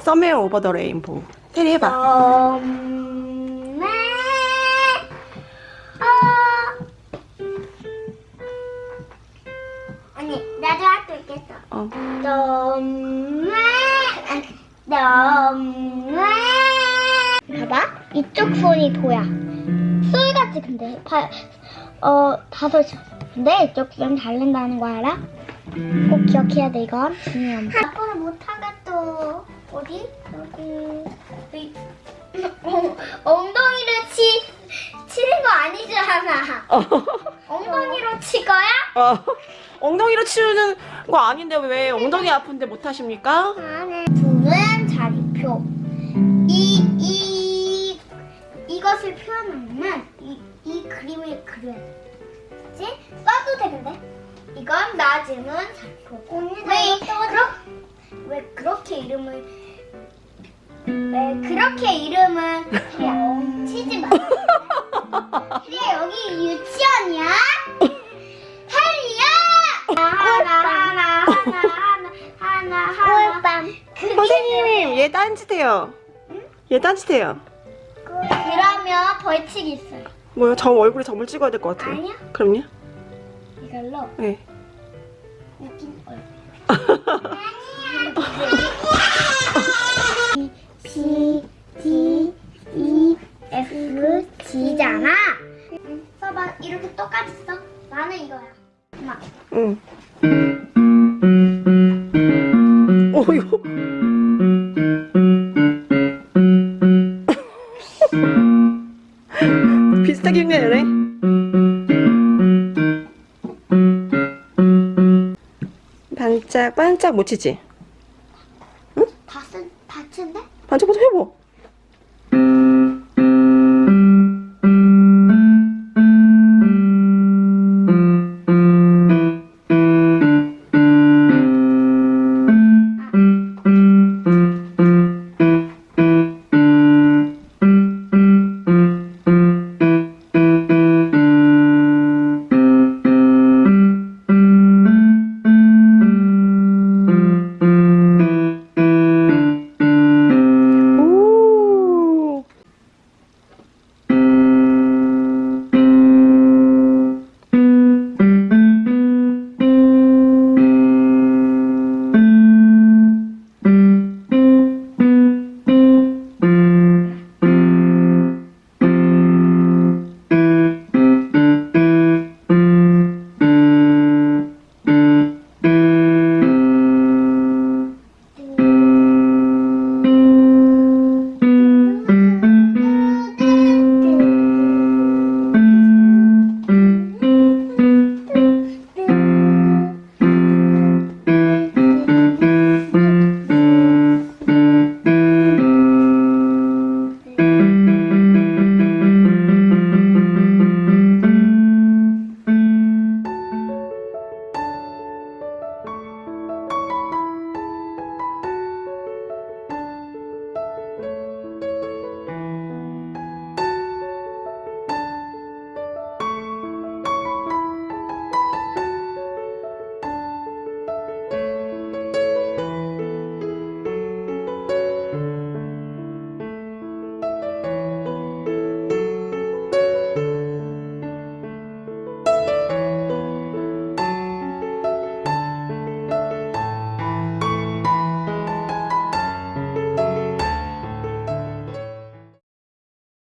Somewhere Over the Rainbow. 테리 해봐. 어. 아니 나도 할 수 있겠어. 어. 너무 너무 봐봐. 이쪽 손이 도야 솔같이 근데 바, 어 다섯 근데 이쪽 손 달린다는 거 알아? 꼭 기억해야 돼 이건. 중요한 거 앞으로 못하겠어 어디? 여기 여기. 어, 엉덩이를 치 치는 거 아니잖아 어. 엉덩이로 치 거야? 어. 엉덩이로 치우는 거 아닌데 왜 엉덩이 아픈데 못 하십니까? 두는 자리표. 이, 이, 이것을 표현하려면 이, 이 그림을 그려야 돼. 그치? 써도 되는데? 이건 낮음은 자리표. 왜, 그러, 왜 그렇게 이름을, 왜 그렇게 이름을 그냥 치지 마. 그래, 여기 유치원이야? 헬리야! 하나, 하나, 하나, 하나, 하나. 선생님, 얘 딴짓해요. 얘 딴짓해요. 그러면 벌칙이 있어요. 뭐요? 저 얼굴에 점을 찍어야 될 것 같아요. 아니요. 그럼요? 이걸로 네. 웃긴 얼굴. 이렇게 똑같이 써. 나는 이거야. 엄마. 응. 어, 이거. 비슷하게 흉내내네. 반짝 반짝 못 치지? 다 쓴, 다 쓴데? 반짝반짝 해봐.